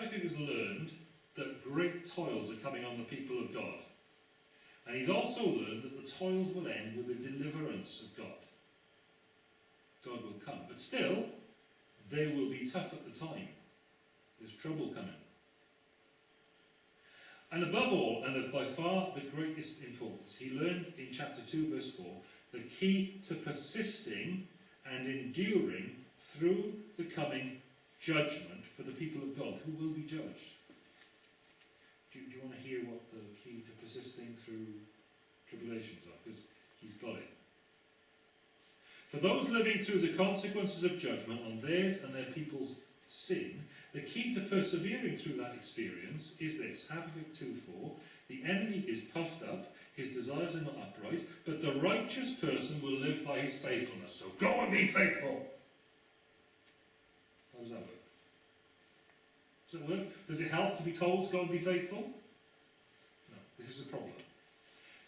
Habakkuk has learned that great toils are coming on the people of God. And he's also learned that the toils will end with the deliverance of God. God will come. But still, they will be tough at the time. There's trouble coming. And above all, and of by far the greatest importance, he learned in chapter 2, verse 4, the key to persisting and enduring through the coming judgment for the people of God who will be judged. Do you, do you want to hear what the key to persisting through tribulations are? Because he's got it. For those living through the consequences of judgment on theirs and their people's sin, the key to persevering through that experience is this Habakkuk 2 4 The enemy is puffed up, his desires are not upright, but the righteous person will live by his faithfulness. So go and be faithful. How does that work? Does it work? Does it help to be told to go and be faithful? No, this is a problem.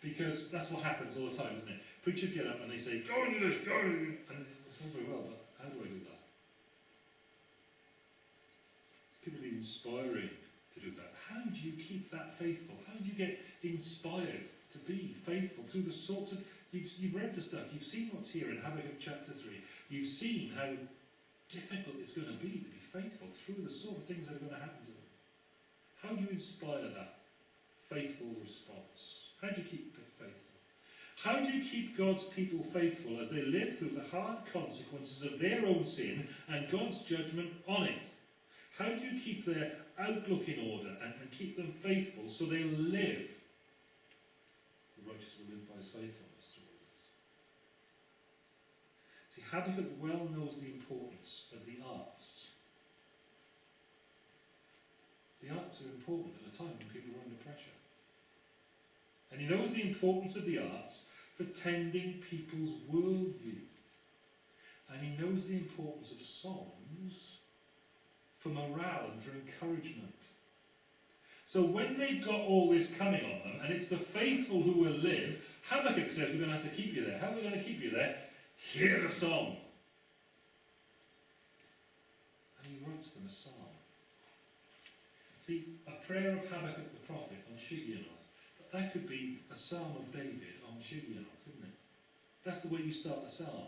Because that's what happens all the time, isn't it? Preachers get up and they say, go and do this, go and do. And it's all very well, but how do I do that? People need inspiring to do that. How do you keep that faithful? How do you get inspired to be faithful through the sorts of... You've, you've read the stuff, you've seen what's here in Habakkuk chapter 3. You've seen how difficult it's going to be to be faithful through the sort of things that are going to happen to them. How do you inspire that faithful response? How do you keep faithful? How do you keep God's people faithful as they live through the hard consequences of their own sin and God's judgment on it? How do you keep their outlook in order and, and keep them faithful so they live? The righteous will live by his faithfulness through all this. See, Habakkuk well knows the importance of the arts. The arts are important at a time when people are under pressure. And he knows the importance of the arts for tending people's worldview. And he knows the importance of songs for morale and for encouragement. So when they've got all this coming on them, and it's the faithful who will live, Habakkuk says, we're going to have to keep you there. How are we going to keep you there? Here's a song. And he writes them a psalm. See, a prayer of Habakkuk the prophet on Shigionoth, that could be a psalm of David on Shigionoth, couldn't it? That's the way you start the psalm.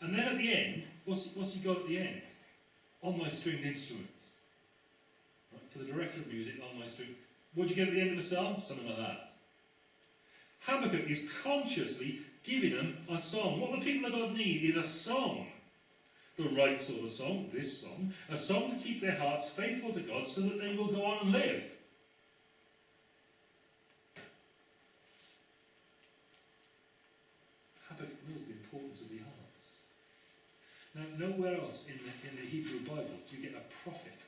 And then at the end, what's, what's he got at the end? On my stringed instruments. Right? For the director of music, on my string. What do you get at the end of a psalm? Something like that. Habakkuk is consciously giving them a song. What the people of God need is a song the right sort of song, this song, a song to keep their hearts faithful to God so that they will go on and live. Habakkuk knows the importance of the arts. Now, nowhere else in the, in the Hebrew Bible do you get a prophet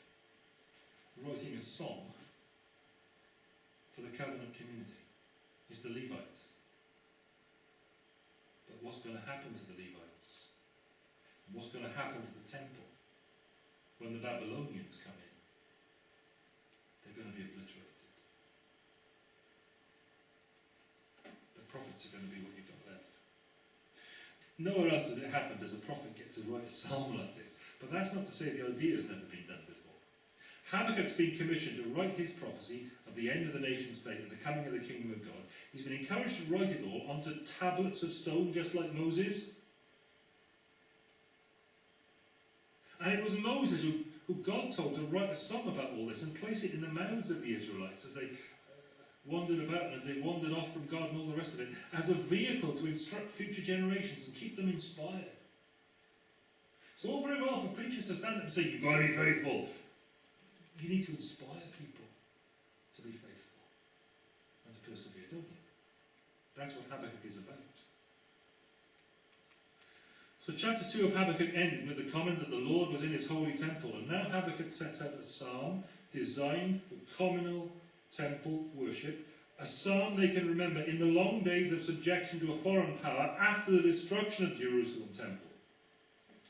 writing a song for the covenant community. It's the Levites. What's going to happen to the Levites? what's going to happen to the temple when the Babylonians come in? They're going to be obliterated. The prophets are going to be what you've got left. Nowhere else has it happened as a prophet gets to write a psalm like this. But that's not to say the idea has never been done before. Habakkuk's been commissioned to write his prophecy the end of the nation state and the coming of the kingdom of God. He's been encouraged to write it all onto tablets of stone, just like Moses. And it was Moses who, who God told to write a song about all this and place it in the mouths of the Israelites as they uh, wandered about and as they wandered off from God and all the rest of it, as a vehicle to instruct future generations and keep them inspired. It's all very well for preachers to stand up and say, You've got to be faithful. You need to inspire people to be faithful persevere, don't you? That's what Habakkuk is about. So chapter 2 of Habakkuk ended with the comment that the Lord was in his holy temple. And now Habakkuk sets out a psalm designed for communal temple worship. A psalm they can remember in the long days of subjection to a foreign power after the destruction of the Jerusalem temple.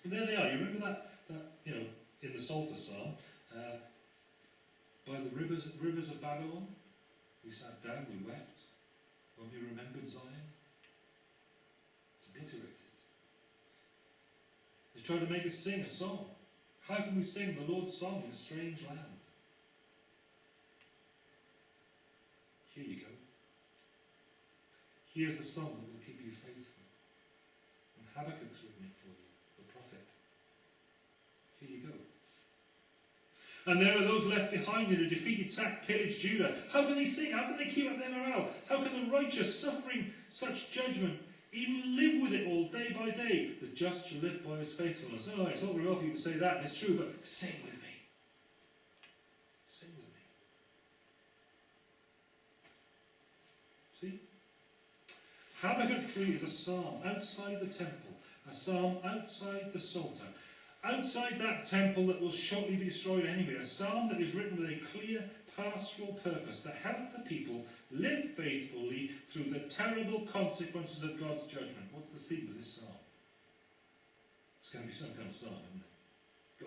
And there they are. You remember that, that you know, in the Psalter psalm? Uh, by the rivers, rivers of Babylon, we sat down, we wept. When we remembered Zion, it's obliterated. They tried to make us sing a song. How can we sing the Lord's song in a strange land? Here you go. Here's the song that will keep you faithful. And Habakkuk's And there are those left behind in a defeated, sacked, pillaged Judah. How can they sing? How can they keep up their morale? How can the righteous, suffering such judgment, even live with it all day by day? The just shall live by his faithfulness. Oh, it's all very well for you to say that, and it's true, but sing with me. Sing with me. See? Habakkuk 3 is a psalm outside the temple, a psalm outside the Psalter, outside that temple that will shortly be destroyed anyway, a psalm that is written with a clear pastoral purpose to help the people live faithfully through the terrible consequences of God's judgment. What's the theme of this psalm? It's going to be some kind of psalm, isn't it? Be.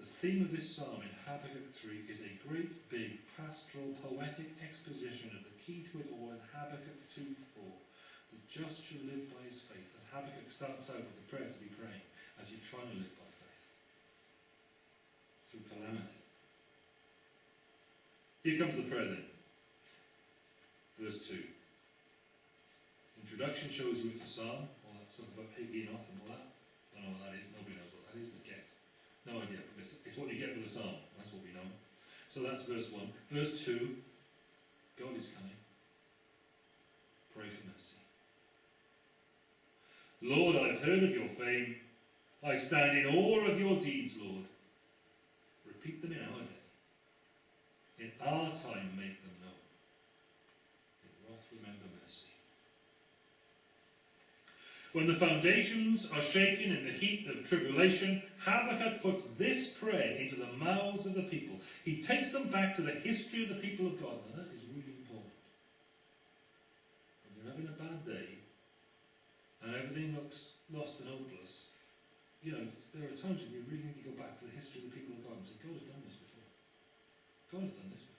The theme of this psalm in Habakkuk 3 is a great big pastoral poetic exposition of the key to it all in Habakkuk 2 4. The just shall live by his faith. And Habakkuk starts out with a prayer to be praying as you're trying to live by faith through calamity. Here comes the prayer then. Verse 2. Introduction shows you it's a psalm, all that stuff about being off and all that. Don't know what that is, nobody knows what that is, I guess. No idea, but it's, it's what you get with a psalm, that's what we know. So that's verse 1. Verse 2, God is coming. Pray for mercy. Lord, I've heard of your fame. I stand in awe of your deeds, Lord. Repeat them in our day. In our time, make them known. In wrath, remember mercy. When the foundations are shaken in the heat of tribulation, Habakkuk puts this prayer into the mouths of the people. He takes them back to the history of the people of God, that is really important. When you're having a bad day and everything looks lost and hopeless, you know, there are times when you really need to go back to the history of the people of God and say, God has done this before. God has done this before.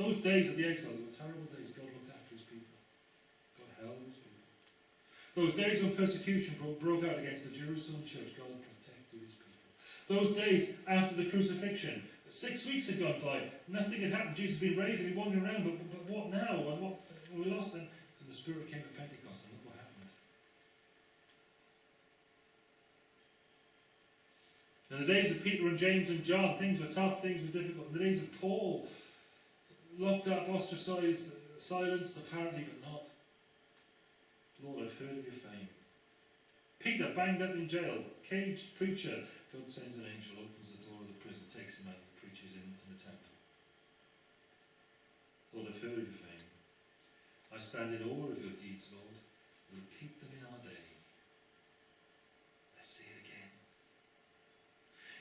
Those days of the exile were terrible days. God looked after his people. God held his people. Those days when persecution broke, out against the Jerusalem church, God protected his people. Those days after the crucifixion, six weeks had gone by, nothing had happened. Jesus had been raised and we wandering around, but, but, but what now? And what we lost then? And the Spirit came at Pentecost, and look what happened. In the days of Peter and James and John, things were tough, things were difficult. In the days of Paul, locked up, ostracized, silenced apparently, but not. Lord, I've heard of your fame. Peter banged up in jail, caged preacher. God sends an angel, opens the door of the prison, takes him out, and preaches in, in the temple. Lord, I've heard of your fame. I stand in awe of your deeds, Lord. Repeat them in our day. Let's say it again.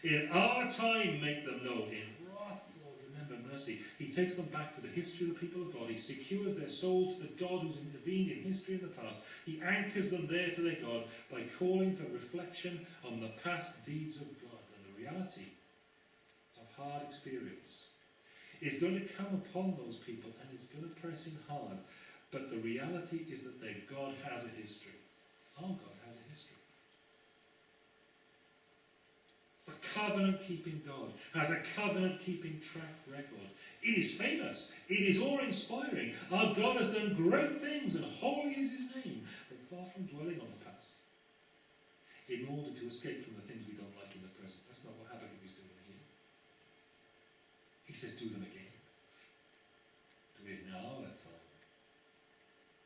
In our time, make them known. In wrath, Lord, remember mercy. He takes them back to the history of the people of God. He secures their souls to the God who's intervened in history in the past. He anchors them there to their God by calling for reflection on the past deeds of God and the reality of hard experience. is going to come upon those people and it's going to press in hard. But the reality is that their God has a history. Our God has a history. The covenant keeping God has a covenant keeping track record. It is famous. It is awe inspiring. Our God has done great things and holy is his name, but far from dwelling on the past in order to escape from the things we don't like in the present. That's not what Habakkuk is doing here. He says, do them again. Do it in our time.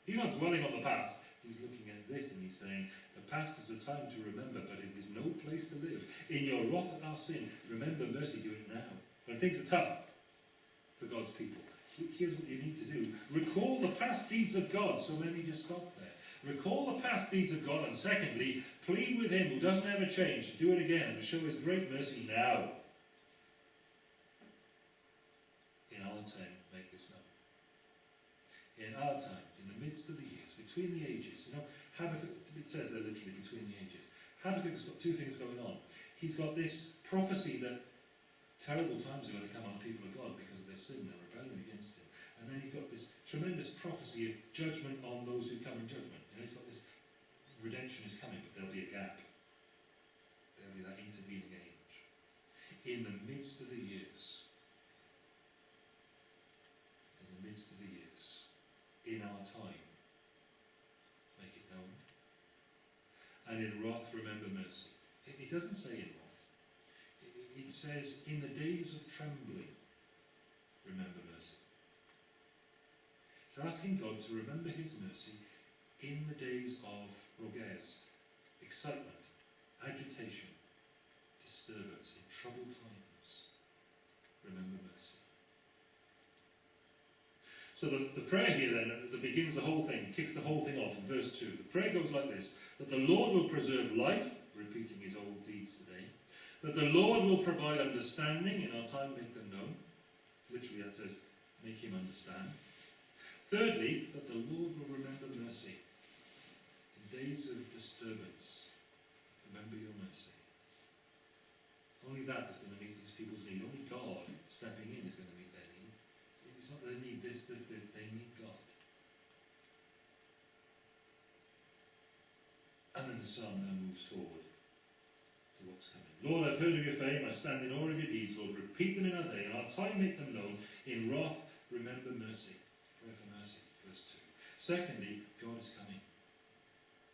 He's not dwelling on the past. He's looking at this and he's saying, the past is a time to remember, but it is no place to live. In your wrath at our sin, remember mercy, do it now. When things are tough for God's people, here's what you need to do. Recall the past deeds of God. So many just stop there. Recall the past deeds of God, and secondly, plead with Him who doesn't ever change to do it again and to show His great mercy now. In our time, make this known. In our time, in the midst of the years, between the ages, you know, Habakkuk, it says they're literally between the ages. Habakkuk's got two things going on. He's got this prophecy that terrible times are going to come on the people of God because of their sin and rebellion against Him. And then he's got this tremendous prophecy of judgment on those who come in judgment. You know, he's got this redemption is coming, but there'll be a gap. There'll be that intervening age. In the midst of the years, in the midst of the years, in our time. Make it known. And in wrath, remember mercy. It, doesn't say in wrath. It, it says, in the days of trembling, remember mercy. It's asking God to remember his mercy in the days of rogez, excitement, agitation, disturbance, in troubled times. Remember mercy. So the, the prayer here then, that begins the whole thing, kicks the whole thing off in verse 2. The prayer goes like this, that the Lord will preserve life, repeating his old deeds today, that the Lord will provide understanding, in our time make them known. Literally that says, make him understand. Thirdly, that the Lord will remember mercy. In days of disturbance, remember your mercy. Only that is going to meet these people's need. Only God stepping in is going to meet their need. It's not that they need this, that they need God. And then the psalm now moves forward to what's coming. Lord, I've heard of your fame, I stand in awe of your deeds, Lord. Repeat them in our day, and our time make them known. In wrath, remember mercy. Prayer for mercy, verse 2. Secondly, God is coming.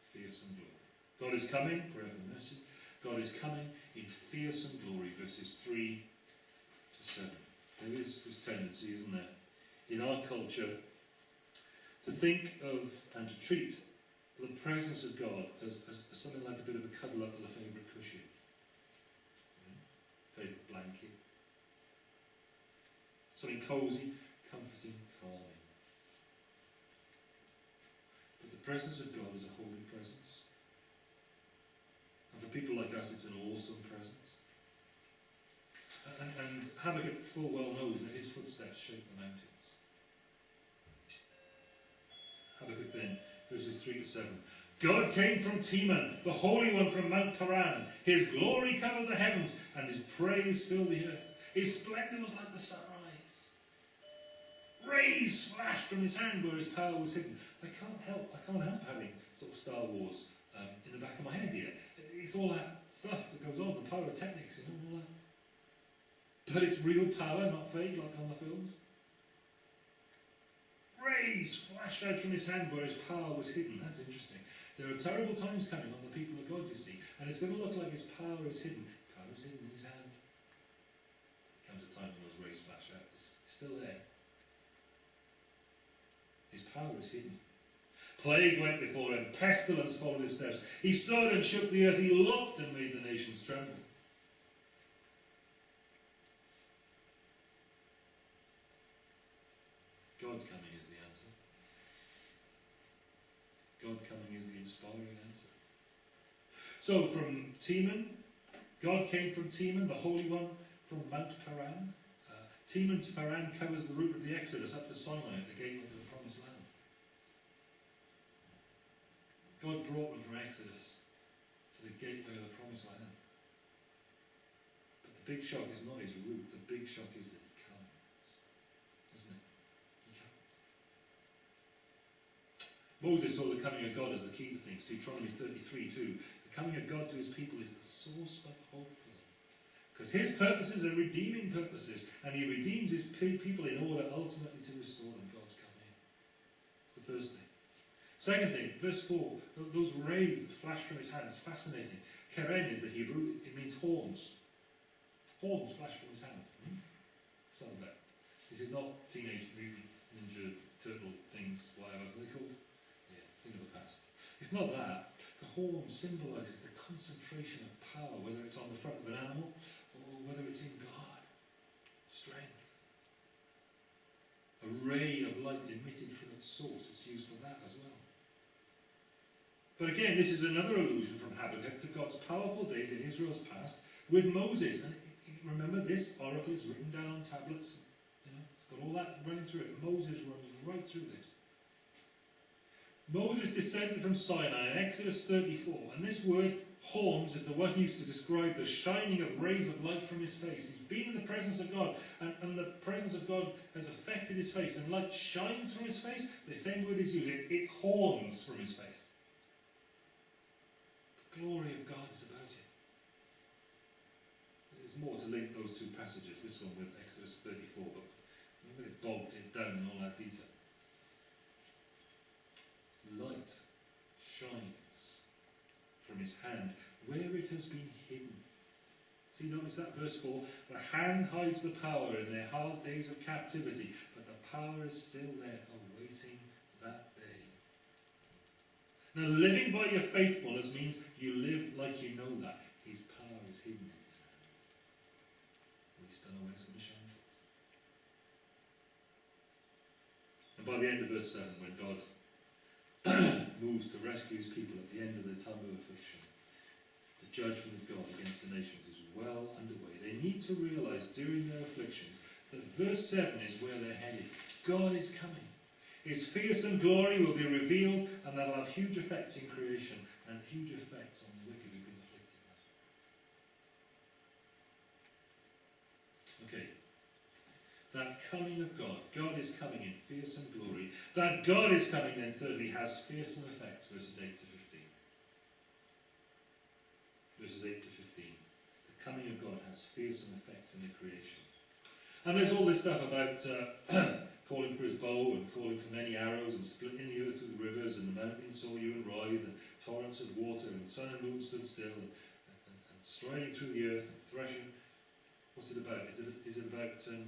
Fearsome glory. God is coming, prayer for mercy. God is coming in fearsome glory, verses 3 to 7. There is this tendency, isn't there, in our culture to think of and to treat the presence of God as, as, as something like a bit of a cuddle up with a favourite cushion, hmm? favourite blanket, something cosy, comforting, calming. But the presence of God is a holy presence. And for people like us, it's an awesome presence. And, and Habakkuk full well knows that his footsteps shake the mountains. Habakkuk then, verses 3 to 7. God came from Teman, the Holy One from Mount Paran. His glory covered the heavens, and his praise filled the earth. His splendour was like the sunrise. Rays flashed from his hand where his power was hidden. I can't help, I can't help having sort of Star Wars um, in the back of my head here. It's all that stuff that goes on, the pyrotechnics and all that. But it's real power, not fake like on the films. Rays flashed out from his hand where his power was hidden. That's interesting. There are terrible times coming on the people of God, you see, and it's going to look like his power is hidden. Power is hidden in his hand. There comes a time when those rays flash out. It's still there. His power is hidden. Plague went before him, pestilence followed his steps. He stood and shook the earth, he looked and made the nations tremble. God coming is the answer. God coming is the inspiring answer. So from Teman, God came from Teman, the Holy One from Mount Paran. Uh, Teman to Paran covers the route of the Exodus up to Sinai the gateway to the Promised Land. God brought them from Exodus to the gateway of the Promised Land. But the big shock is not his route, the big shock is that he comes. Isn't it? He comes. Moses saw the coming of God as the key to things. Deuteronomy 33 2. The coming of God to his people is the source of hope for them. Because his purposes are redeeming purposes, and he redeems his people in order ultimately to restore them. God's coming. It's the first thing. Second thing, verse 4, those rays that flash from his hand, it's fascinating. Keren is the Hebrew, it means horns. Horns flash from his hand. Hmm? Some of that. This is not Teenage Mutant Ninja Turtle things, whatever they're called. Yeah, think of the past. It's not that. The horn symbolises the concentration of power, whether it's on the front of an animal or whether it's in God. Strength. A ray of light emitted from its source. It's used for that as well. But again, this is another allusion from Habakkuk to God's powerful days in Israel's past with Moses. And remember, this oracle is written down on tablets. You know, it's got all that running through it. Moses runs right through this. Moses descended from Sinai in Exodus 34, and this word horns is the one used to describe the shining of rays of light from his face. He's been in the presence of God, and, and the presence of God has affected his face, and light shines from his face. The same word is used, it, it horns from his face. The glory of God is about him. There's more to link those two passages, this one with Exodus 34, but I'm going to bogged it down in all that detail. Light shines from his hand where it has been hidden. See, notice that verse 4 The hand hides the power in their hard days of captivity, but the power is still there, awaiting that day. Now, living by your faithfulness means you live like you know that. His power is hidden in his hand. We still know when it's going to shine forth. And by the end of verse 7, when God moves to rescue his people at the end of their time of affliction, the judgment of God against the nations is well underway. They need to realize during their afflictions that verse 7 is where they're headed. God is coming. His fearsome glory will be revealed, and that'll have huge effects in creation and huge effects on the wicked who've been afflicted. Okay. That coming of God. God is coming in fearsome glory. That God is coming, then, thirdly, has fearsome effects, verses 8 to 15. Verses 8 to 15. The coming of God has fearsome effects in the creation. And there's all this stuff about uh, calling for his bow and calling for many arrows and splitting the earth with rivers and the mountains saw you and writhe and torrents of water and sun and moon stood still and, and, and striding through the earth and threshing. What's it about? Is it, is it about um,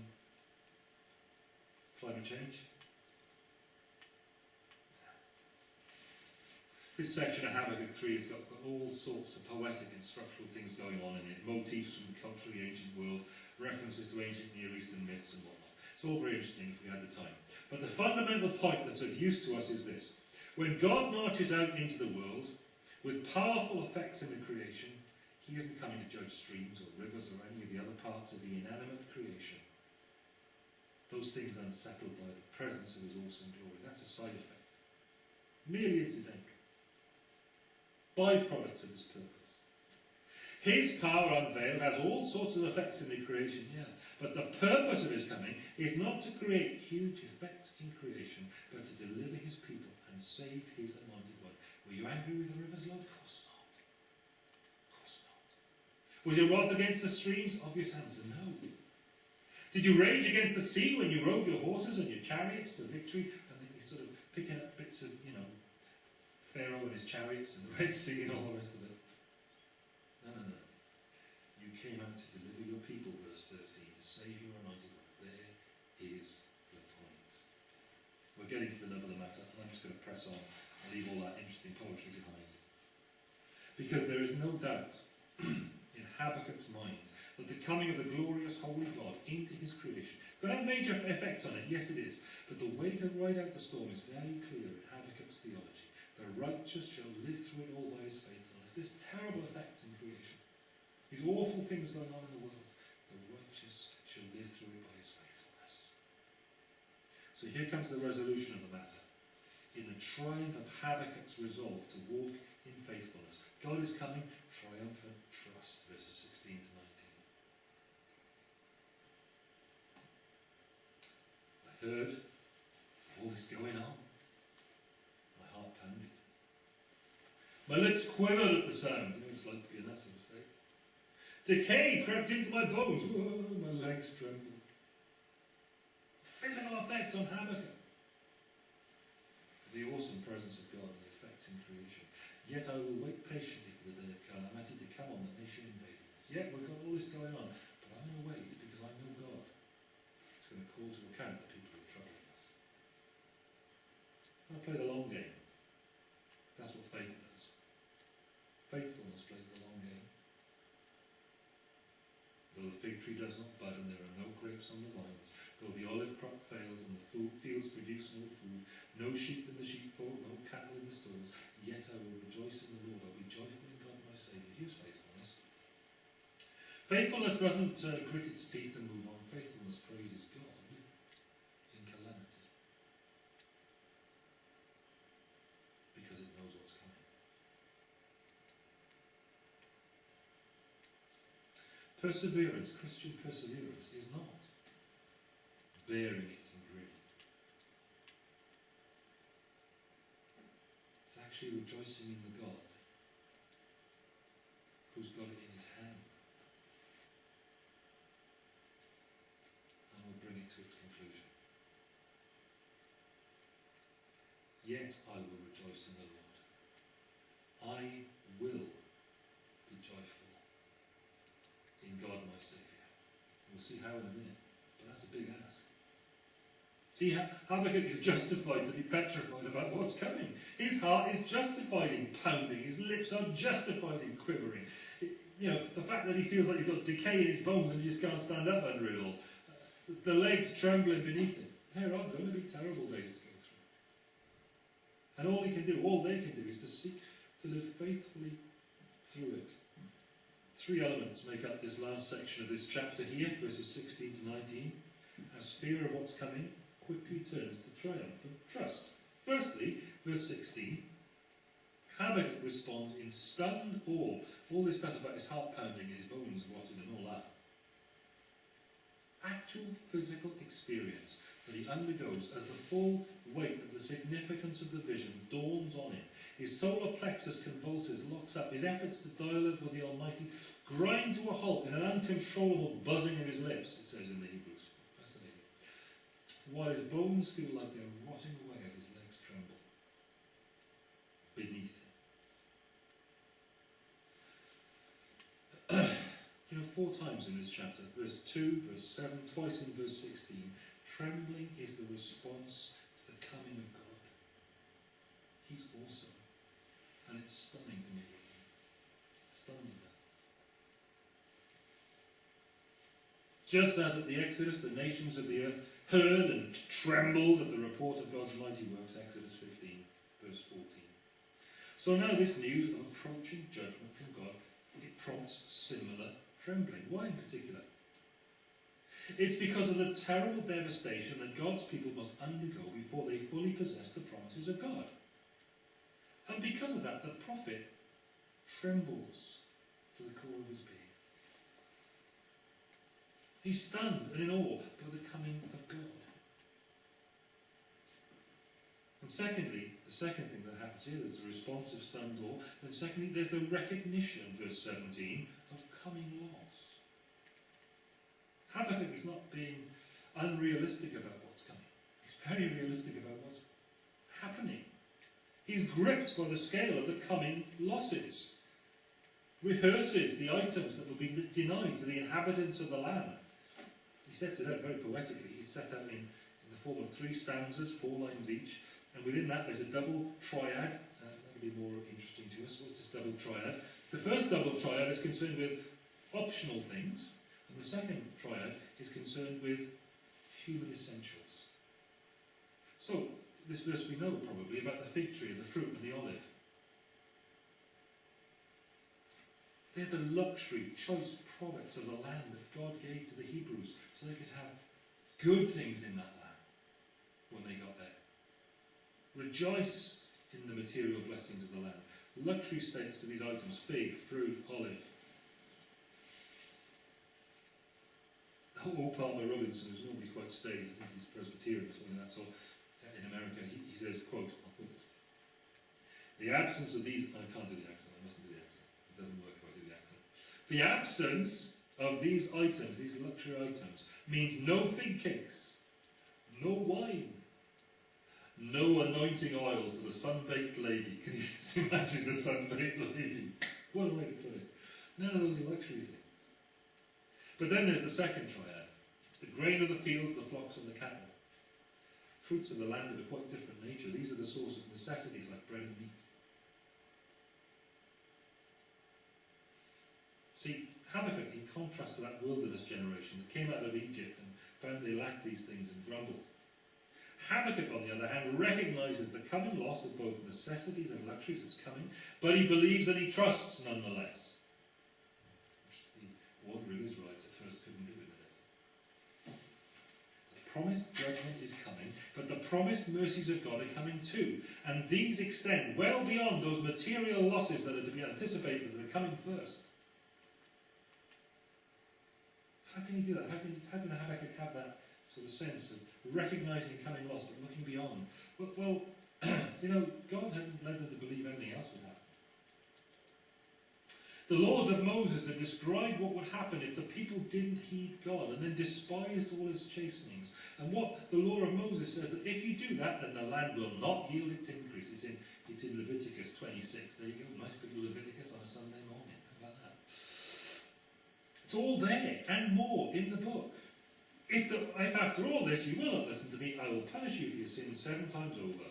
climate change? This section of Habakkuk 3 has got, got all sorts of poetic and structural things going on in it, motifs from the culturally ancient world, references to ancient Near Eastern myths and whatnot. It's all very interesting if we had the time. But the fundamental point that's of use to us is this. When God marches out into the world with powerful effects in the creation, he isn't coming to judge streams or rivers or any of the other parts of the inanimate creation. Those things unsettled by the presence of his awesome glory. That's a side effect. Merely incidental byproducts of his purpose. His power unveiled has all sorts of effects in the creation, yeah. But the purpose of his coming is not to create huge effects in creation, but to deliver his people and save his anointed one. Were you angry with the rivers, Lord? Of course not. Of course not. Was your wrath against the streams? Obvious answer, no. Did you rage against the sea when you rode your horses and your chariots to victory? And then he's sort of picking up bits of, you know, Pharaoh and his chariots and the Red Sea and all the rest of it. No, no, no. You came out to deliver your people, verse 13, to save your anointed one. There is the point. We're getting to the nub of the matter, and I'm just going to press on and leave all that interesting poetry behind. Because there is no doubt in Habakkuk's mind the coming of the glorious holy God into his creation could have major effects on it, yes it is, but the way to ride out the storm is very clear in Habakkuk's theology. The righteous shall live through it all by his faithfulness. There's terrible effects in creation. These awful things going on in the world. The righteous shall live through it by his faithfulness. So here comes the resolution of the matter. In the triumph of Habakkuk's resolve to walk in faithfulness. God is coming, triumphant trust, verses 16 to 19. I heard all this going on. My heart pounded. My lips quivered at the sound. You know it's like to be in that state. Decay crept into my bones. Whoa, my legs trembled. Physical effects on Habakkuk. The awesome presence of God and the effects in creation. Yet I will wait patiently for the day of calamity to come on the nation invading us. Yet we've got all this going on, but I'm going to wait because I know God is going to call to account the people who are troubling us. I'm going to play the long game. That's what faith does. Faithfulness plays the long game. Though the fig tree does not bud and there are no grapes on the vines, though the olive crop fails and the fields produce no food, no sheep in the sheepfold, no cattle in the stalls, yet I will rejoice in the Lord. I'll be joyful in God my Saviour. Here's faithfulness. Faithfulness doesn't uh, grit its teeth and move on. Faithfulness praises Perseverance, Christian perseverance, is not bearing it in greed. It's actually rejoicing in the God who's got it in his hand and will bring it to its conclusion. Yet I will rejoice in the Lord. I We'll see how in a minute, but that's a big ask. See, how Habakkuk is justified to be petrified about what's coming. His heart is justified in pounding. His lips are justified in quivering. you know, the fact that he feels like he's got decay in his bones and he just can't stand up under it all. Uh, the legs trembling beneath him. There are going to be terrible days to go through. And all he can do, all they can do, is to seek to live faithfully through it. Three elements make up this last section of this chapter here, verses 16 to 19. As fear of what's coming quickly turns to triumphant trust. Firstly, verse 16, Habakkuk responds in stunned awe. All this stuff about his heart pounding and his bones rotting and all that. Actual physical experience that he undergoes as the full weight of the significance of the vision dawns on him. His solar plexus convulses, locks up. His efforts to dialogue with the Almighty grind to a halt in an uncontrollable buzzing of his lips, it says in the Hebrews. Fascinating. While his bones feel like they're rotting away as his legs tremble beneath him. you know, four times in this chapter, verse 2, verse 7, twice in verse 16, trembling is the response to the coming of God. He's awesome. And it's stunning to me. Stuns me. Just as at the Exodus the nations of the earth heard and trembled at the report of God's mighty works, Exodus 15, verse 14. So now this news of approaching judgment from God, it prompts similar trembling. Why in particular? It's because of the terrible devastation that God's people must undergo before they fully possess the promises of God. And because of that, the prophet trembles to the core of his being. He's stunned and in awe by the coming of God. And secondly, the second thing that happens here is the response of stunned awe. Then secondly, there's the recognition, verse 17, of coming loss. Habakkuk is not being unrealistic about what's coming. He's very realistic about what's happening. He's gripped by the scale of the coming losses. Rehearses the items that will be denied to the inhabitants of the land. He sets it out very poetically. It's set out in, in the form of three stanzas, four lines each, and within that there's a double triad. Uh, that'll be more interesting to us. What's this double triad? The first double triad is concerned with optional things, and the second triad is concerned with human essentials. So, this verse we know probably about the fig tree and the fruit and the olive. They're the luxury, choice products of the land that God gave to the Hebrews so they could have good things in that land when they got there. Rejoice in the material blessings of the land. Luxury status to these items fig, fruit, olive. Old Palmer Robertson, who's normally quite staid, I think he's Presbyterian or something like that, so in America, he, he says, quote, I'll put this. The absence of these, I can't do the accent, I mustn't do the accent. It doesn't work if I do the accent. The absence of these items, these luxury items, means no fig cakes, no wine, no anointing oil for the sun-baked lady. Can you just imagine the sun-baked lady? What a way to put it. None of those luxury things. But then there's the second triad. The grain of the fields, the flocks and the cattle fruits of the land of a quite different nature. These are the source of necessities like bread and meat. See, Habakkuk, in contrast to that wilderness generation that came out of Egypt and found they lacked these things and grumbled. Habakkuk, on the other hand, recognizes the coming loss of both necessities and luxuries that's coming, but he believes and he trusts nonetheless. Which the wandering Israelites at first couldn't do in the desert. The promised judgment is coming, but the promised mercies of God are coming too. And these extend well beyond those material losses that are to be anticipated that are coming first. How can you do that? How can, how can Habakkuk have that sort of sense of recognizing coming loss but looking beyond? Well, well you know, God hadn't led them to believe anything else would happen. The laws of Moses that describe what would happen if the people didn't heed God and then despised all his chastenings. And what the law of Moses says that if you do that, then the land will not yield its increase. It's in, it's in Leviticus 26. There you go, nice bit of Leviticus on a Sunday morning. How about that? It's all there and more in the book. If, the, if after all this you will not listen to me, I will punish you for your sins seven times over.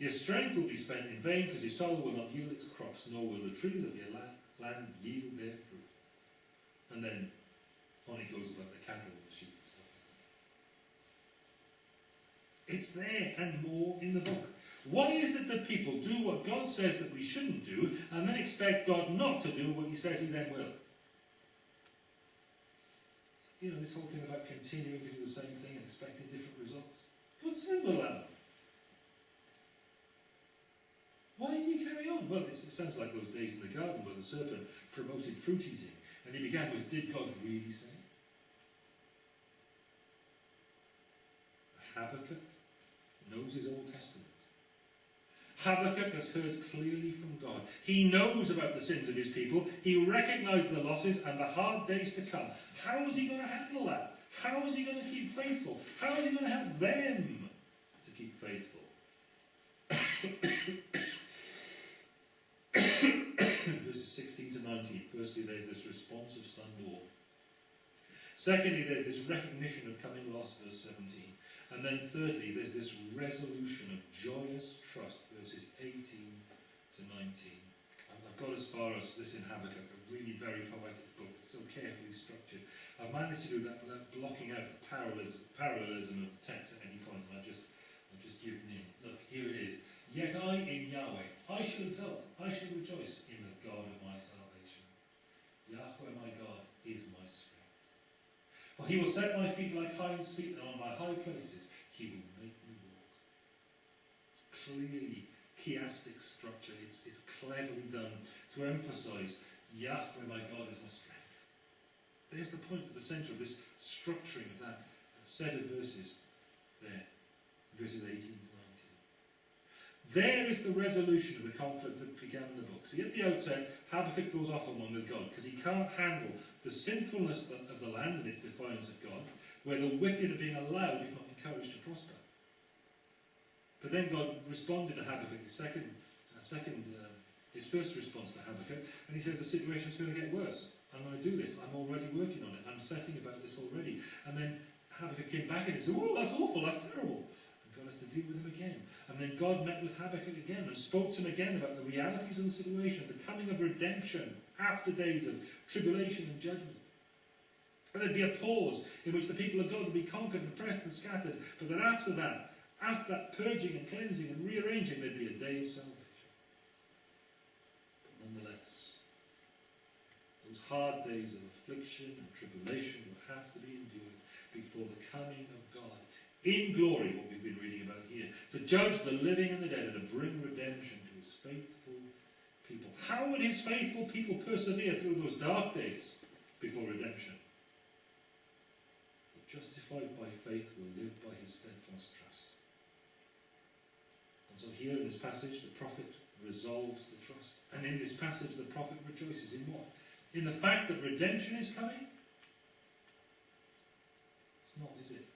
Your strength will be spent in vain because your soil will not yield its crops, nor will the trees of your la- land yield their fruit. And then on it goes about the cattle and the sheep and stuff like that. It's there and more in the book. Why is it that people do what God says that we shouldn't do and then expect God not to do what he says he then will? You know, this whole thing about continuing to do the same thing and expecting different results. God said we'll have them. Why do you carry on? Well, it sounds like those days in the garden where the serpent promoted fruit eating. And he began with, Did God really say? Habakkuk knows his Old Testament. Habakkuk has heard clearly from God. He knows about the sins of his people. He recognizes the losses and the hard days to come. How is he going to handle that? How is he going to keep faithful? How is he going to help them to keep faithful? Verses 16 to 19. Firstly, there's this response of stunned awe. Secondly, there's this recognition of coming loss, verse 17. And then thirdly, there's this resolution of joyous trust, verses 18 to 19. I've got as far as this in Habakkuk, a really very poetic book, so carefully structured. I've managed to do that without blocking out the parallelism, of the text at any point, and I've just, I've just given in. Look, here it is. Yet I in Yahweh, I shall exult, I shall rejoice in the God of my salvation. Yahweh my God is my strength. For he will set my feet like hinds' feet, and on my high places he will make me walk. It's clearly chiastic structure. It's, it's cleverly done to emphasize Yahweh my God is my strength. There's the point at the centre of this structuring of that set of verses there, verses 18 to 19. There is the resolution of the conflict that began the book. See, at the outset, Habakkuk goes off on one with God because he can't handle the sinfulness of the land and its defiance of God, where the wicked are being allowed, if not encouraged, to prosper. But then God responded to Habakkuk, his second, uh, second uh, his first response to Habakkuk, and he says the situation is going to get worse. I'm going to do this. I'm already working on it. I'm setting about this already. And then Habakkuk came back and he said, Oh, that's awful. That's terrible. To deal with him again. And then God met with Habakkuk again and spoke to him again about the realities of the situation, the coming of redemption after days of tribulation and judgment. And there'd be a pause in which the people of God would be conquered and oppressed and scattered. But then after that, after that purging and cleansing and rearranging, there'd be a day of salvation. But nonetheless, those hard days of affliction and tribulation will have to be endured before the coming of in glory, what we've been reading about here, to judge the living and the dead and to bring redemption to his faithful people. How would his faithful people persevere through those dark days before redemption? The justified by faith will live by his steadfast trust. And so here in this passage, the prophet resolves to trust. And in this passage, the prophet rejoices in what? In the fact that redemption is coming? It's not, is it?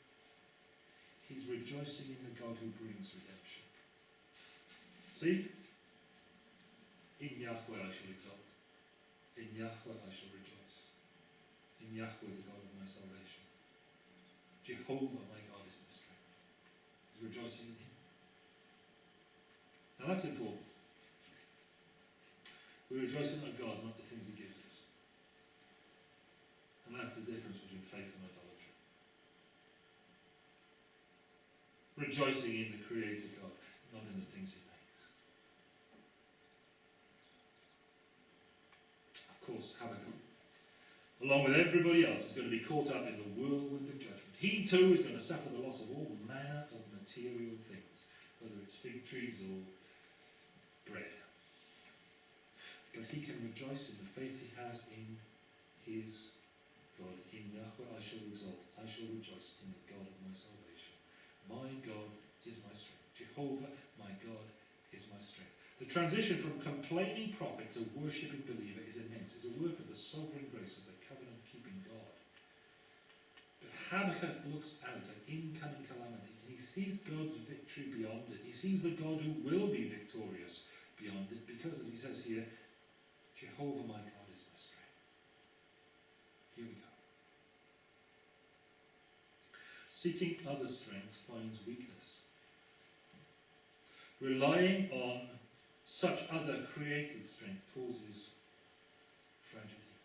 He's rejoicing in the God who brings redemption. See? In Yahweh I shall exalt. In Yahweh I shall rejoice. In Yahweh the God of my salvation. Jehovah my God is my strength. He's rejoicing in him. Now that's important. We rejoice in our God, not the things he gives us. And that's the difference between faith and idolatry. Rejoicing in the Creator God, not in the things he makes. Of course, Habakkuk, along with everybody else, is going to be caught up in the whirlwind of judgment. He too is going to suffer the loss of all manner of material things, whether it's fig trees or bread. But he can rejoice in the faith he has in his God. In Yahweh I shall exalt, I shall rejoice in the God of my salvation. My God is my strength. Jehovah, my God, is my strength. The transition from complaining prophet to worshipping believer is immense. It's a work of the sovereign grace of the covenant keeping God. But Habakkuk looks out at incoming calamity and he sees God's victory beyond it. He sees the God who will be victorious beyond it because, as he says here, Jehovah my God is my strength. Here we go. Seeking other strength finds weakness. Relying on such other created strength causes tragedy.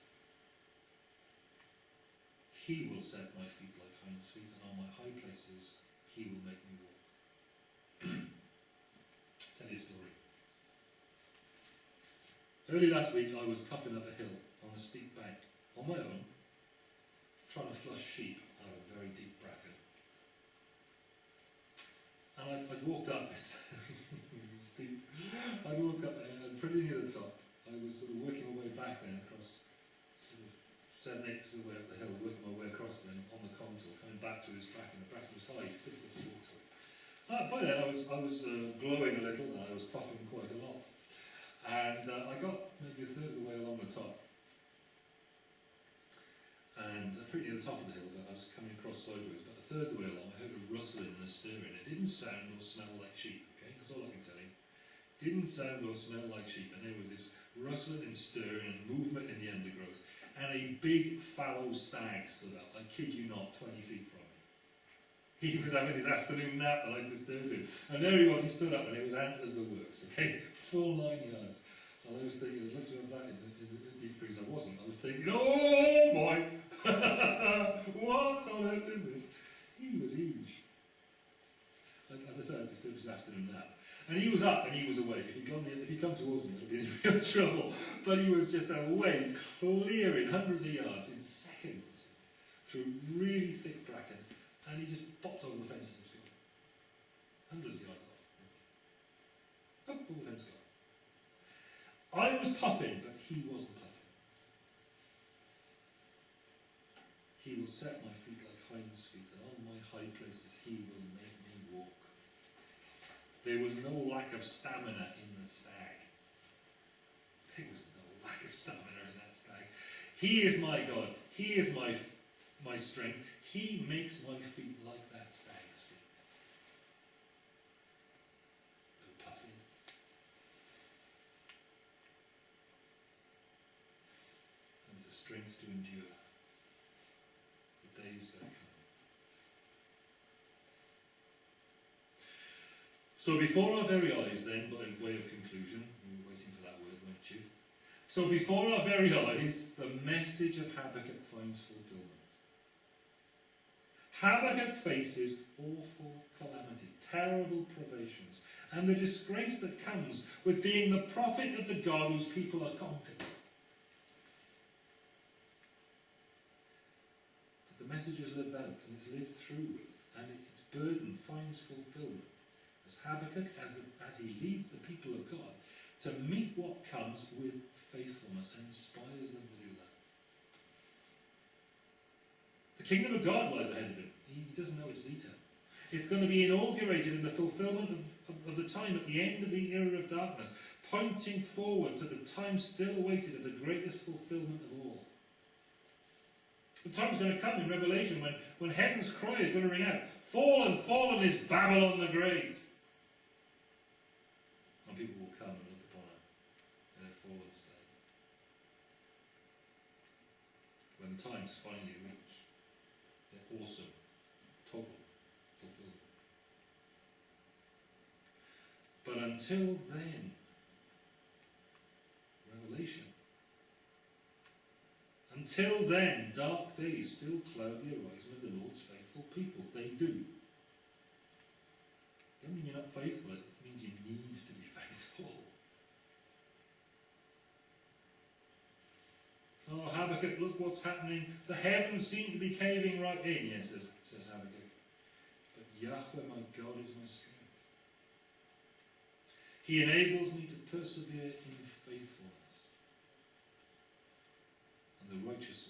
He will set my feet like hinds feet, and on my high places he will make me walk. Tell you a story. Early last week I was puffing up a hill on a steep bank, on my own, trying to flush sheep out of a very deep bracken. And I, I walked up steep, I'd walked up there and pretty near the top. I was sort of working my way back then across sort of seven eighths of the way up the hill, working my way across then on the contour, coming back through this bracken. The bracken was high, it's difficult to walk through. Uh, by then I was, I was uh, glowing a little and I was puffing quite a lot. And uh, I got maybe a third of the way along the top. And uh, pretty near the top of the hill, but I was coming across sideways. But third way along, I heard a rustling and a stirring. It didn't sound or smell like sheep, okay? That's all I can tell you. Didn't sound or smell like sheep. And there was this rustling and stirring and movement in the undergrowth. And a big fallow stag stood up, I kid you not, 20 feet from me. He was having his afternoon nap and I disturbed him. And there he was, he stood up and it was antlers the works, okay? Full nine yards. And I was thinking, I'd love to have that in the, in the, deep freeze. I wasn't. I was thinking, oh boy! what on earth is this? He was huge. And as I said, I disturbed his afternoon nap. And he was up and he was awake. If he'd, gone, if he'd come towards me, I'd be in real trouble. But he was just awake, clearing hundreds of yards in seconds through really thick bracken. And he just popped over the fence and was gone. Hundreds of yards off. Up over the fence gone. I was puffing, but he wasn't puffing. He will set my feet like hinds feet, and on my high places he will make me walk. There was no lack of stamina in the stag. There was no lack of stamina in that stag. He is my God. He is my, my strength. He makes my feet like that stag's feet. No puffing. And the strength to endure the days that are coming. So before our very eyes, then, by way of conclusion, you were waiting for that word, weren't you? So before our very eyes, the message of Habakkuk finds fulfillment. Habakkuk faces awful calamity, terrible privations, and the disgrace that comes with being the prophet of the God whose people are conquered. But the message is lived out and it's lived through with, and its burden finds fulfillment as Habakkuk, as, the, as he leads the people of God to meet what comes with faithfulness and inspires them to do that. The kingdom of God lies ahead of him. He, doesn't know its detail. It's going to be inaugurated in the fulfillment of, of, of the time at the end of the era of darkness, pointing forward to the time still awaited of the greatest fulfillment of all. The time's going to come in Revelation when, when heaven's cry is going to ring out Fallen, fallen is Babylon the Great. People will come and look upon her in a fallen state. When the time's finally reached, their awesome, total fulfillment. But until then, Revelation. Until then, dark days still cloud the horizon of the Lord's faithful people. They do. Doesn't mean you're not faithful, it means you need to be faithful. Oh, Habakkuk, look what's happening. The heavens seem to be caving right in, yes, says, says Habakkuk. But Yahweh, my God, is my strength. He enables me to persevere in faithfulness. And the righteous